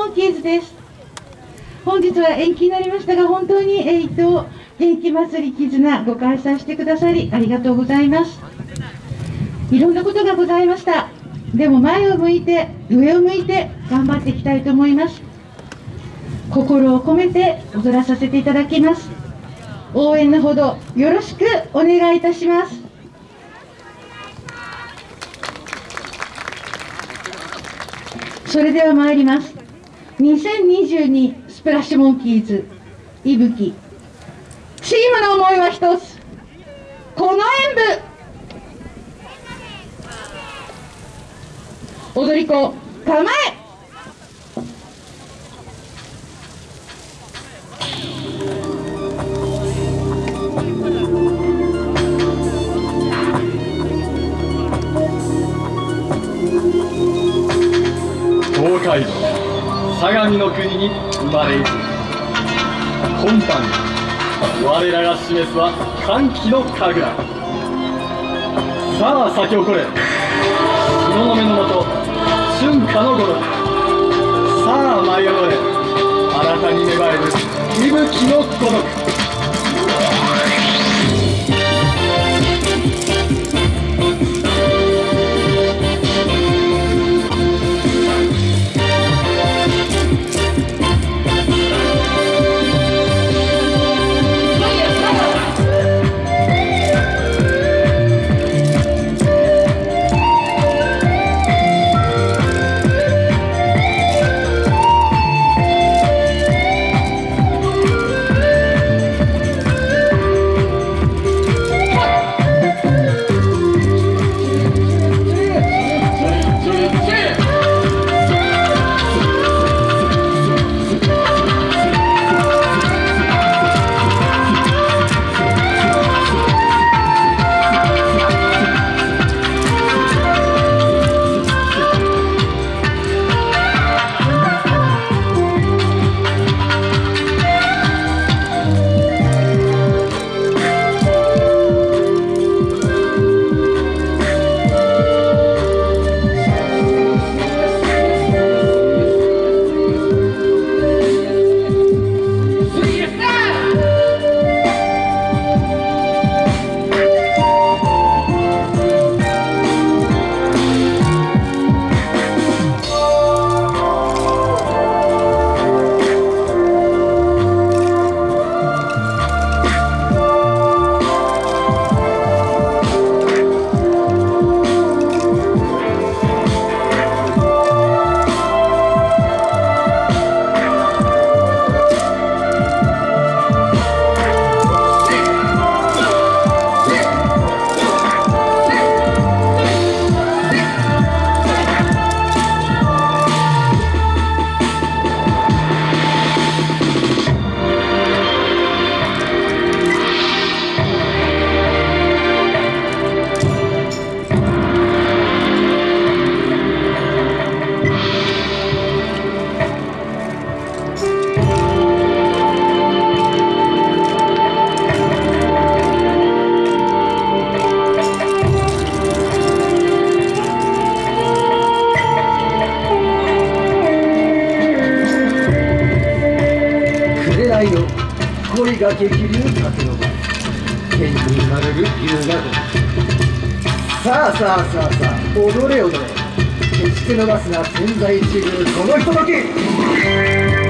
モンキーズです。本日は延期になりましたが本当にえ伊藤元気祭り絆ご開催してくださりありがとうございます。いろんなことがございました。でも前を向いて上を向いて頑張っていきたいと思います。心を込めて踊らさせていただきます。応援のほどよろしくお願いいたします。それでは参ります。2022スプラッシュモンキーズいぶきチームの思いは一つ。この演舞踊り子構え。東海道。相模の国に生まれいく今般我らが示すは歓喜の神楽。さあ咲き誇れ。日の目のもと春夏の頃。さあ舞い踊れ。新たに芽生える息吹の孤独。く紅の恋が激流。風の場天に生まれる龍が如さあさあさあさあ踊れ踊れ決して伸ばすな千載一遇このひととき。